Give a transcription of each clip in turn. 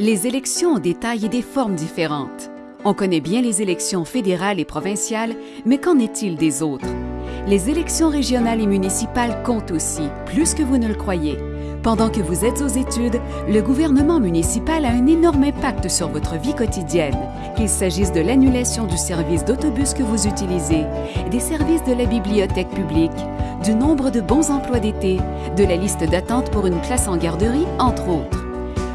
Les élections ont des tailles et des formes différentes. On connaît bien les élections fédérales et provinciales, mais qu'en est-il des autres? Les élections régionales et municipales comptent aussi, plus que vous ne le croyez. Pendant que vous êtes aux études, le gouvernement municipal a un énorme impact sur votre vie quotidienne, qu'il s'agisse de l'annulation du service d'autobus que vous utilisez, des services de la bibliothèque publique, du nombre de bons emplois d'été, de la liste d'attente pour une place en garderie, entre autres.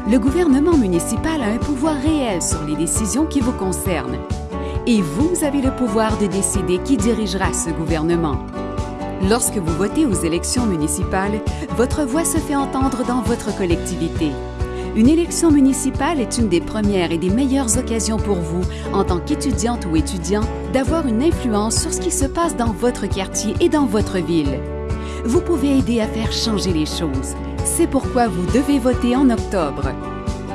Le gouvernement municipal a un pouvoir réel sur les décisions qui vous concernent. Et vous avez le pouvoir de décider qui dirigera ce gouvernement. Lorsque vous votez aux élections municipales, votre voix se fait entendre dans votre collectivité. Une élection municipale est une des premières et des meilleures occasions pour vous, en tant qu'étudiante ou étudiant, d'avoir une influence sur ce qui se passe dans votre quartier et dans votre ville. Vous pouvez aider à faire changer les choses. C'est pourquoi vous devez voter en octobre.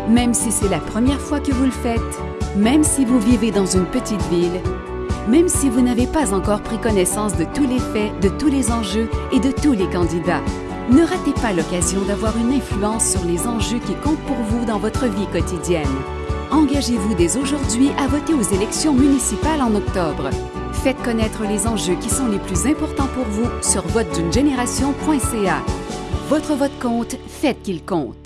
Même si c'est la première fois que vous le faites, même si vous vivez dans une petite ville, même si vous n'avez pas encore pris connaissance de tous les faits, de tous les enjeux et de tous les candidats. Ne ratez pas l'occasion d'avoir une influence sur les enjeux qui comptent pour vous dans votre vie quotidienne. Engagez-vous dès aujourd'hui à voter aux élections municipales en octobre. Faites connaître les enjeux qui sont les plus importants pour vous sur vote d'une génération.ca. Votre vote compte, faites qu'il compte.